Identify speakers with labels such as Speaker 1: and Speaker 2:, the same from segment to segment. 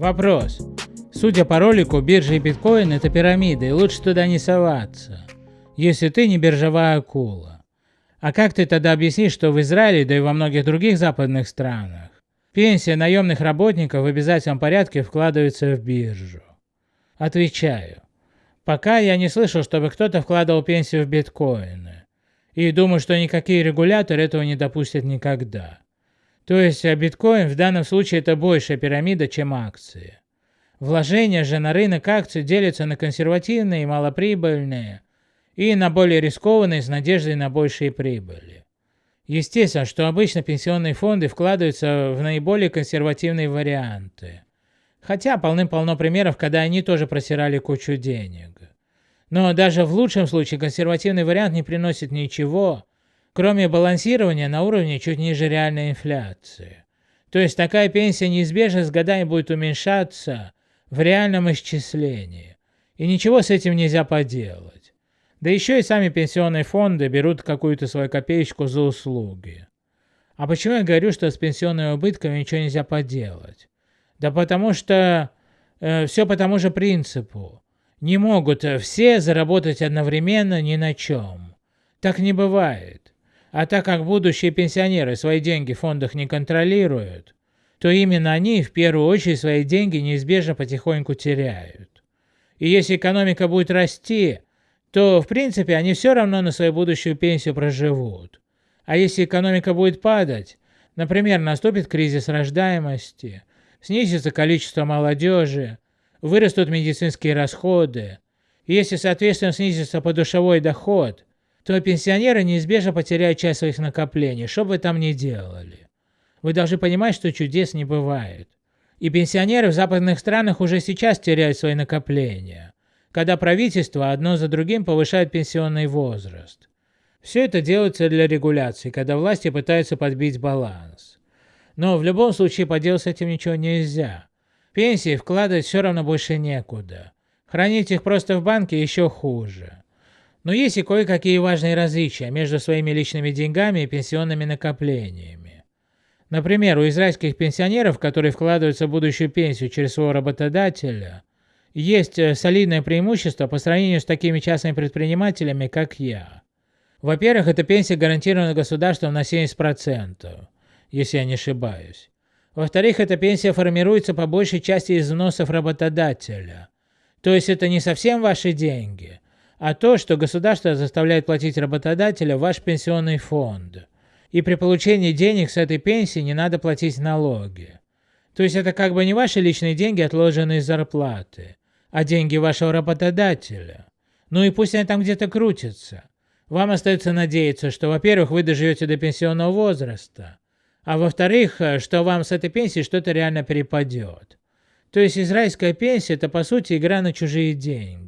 Speaker 1: Вопрос. Судя по ролику, биржа и биткоин это пирамида, и лучше туда не соваться, если ты не биржевая акула. А как ты тогда объяснишь, что в Израиле, да и во многих других западных странах, пенсия наемных работников в обязательном порядке вкладывается в биржу? Отвечаю. Пока я не слышал, чтобы кто-то вкладывал пенсию в биткоины. И думаю, что никакие регуляторы этого не допустят никогда. То есть а биткоин в данном случае это большая пирамида, чем акции. Вложения же на рынок акций делятся на консервативные и малоприбыльные, и на более рискованные с надеждой на большие прибыли. Естественно, что обычно пенсионные фонды вкладываются в наиболее консервативные варианты. Хотя полным-полно примеров, когда они тоже просирали кучу денег. Но даже в лучшем случае консервативный вариант не приносит ничего, кроме балансирования на уровне чуть ниже реальной инфляции. То есть такая пенсия неизбежно с годами будет уменьшаться в реальном исчислении. И ничего с этим нельзя поделать. Да еще и сами пенсионные фонды берут какую-то свою копеечку за услуги. А почему я говорю, что с пенсионными убытками ничего нельзя поделать? Да потому что э, все по тому же принципу. Не могут все заработать одновременно ни на чем. Так не бывает. А так как будущие пенсионеры свои деньги в фондах не контролируют, то именно они в первую очередь свои деньги неизбежно потихоньку теряют. И если экономика будет расти, то в принципе они все равно на свою будущую пенсию проживут. А если экономика будет падать, например, наступит кризис рождаемости, снизится количество молодежи, вырастут медицинские расходы, если соответственно снизится подушевой доход, то пенсионеры неизбежно потеряют часть своих накоплений, что бы вы там ни делали. Вы должны понимать, что чудес не бывает. И пенсионеры в западных странах уже сейчас теряют свои накопления, когда правительство одно за другим повышает пенсионный возраст. Все это делается для регуляции, когда власти пытаются подбить баланс. Но в любом случае поделать с этим ничего нельзя. Пенсии вкладывать все равно больше некуда. Хранить их просто в банке еще хуже. Но есть и кое-какие важные различия между своими личными деньгами и пенсионными накоплениями. Например, у израильских пенсионеров, которые вкладываются в будущую пенсию через своего работодателя, есть э, солидное преимущество по сравнению с такими частными предпринимателями, как я. Во-первых, эта пенсия гарантирована государством на 70%, если я не ошибаюсь. Во-вторых, эта пенсия формируется по большей части из взносов работодателя. То есть это не совсем ваши деньги, а то, что государство заставляет платить работодателя ваш пенсионный фонд. И при получении денег с этой пенсии не надо платить налоги. То есть это как бы не ваши личные деньги, отложенные из зарплаты, а деньги вашего работодателя. Ну и пусть они там где-то крутятся. Вам остается надеяться, что, во-первых, вы доживете до пенсионного возраста, а во-вторых, что вам с этой пенсии что-то реально перепадет. То есть израильская пенсия – это по сути игра на чужие деньги.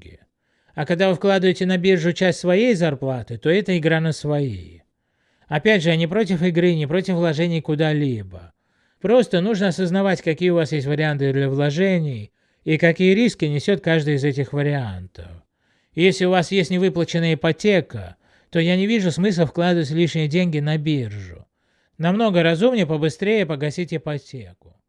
Speaker 1: А когда вы вкладываете на биржу часть своей зарплаты, то это игра на свои. Опять же, я не против игры, не против вложений куда-либо. Просто нужно осознавать, какие у вас есть варианты для вложений и какие риски несет каждый из этих вариантов. если у вас есть невыплаченная ипотека, то я не вижу смысла вкладывать лишние деньги на биржу. Намного разумнее побыстрее погасить ипотеку.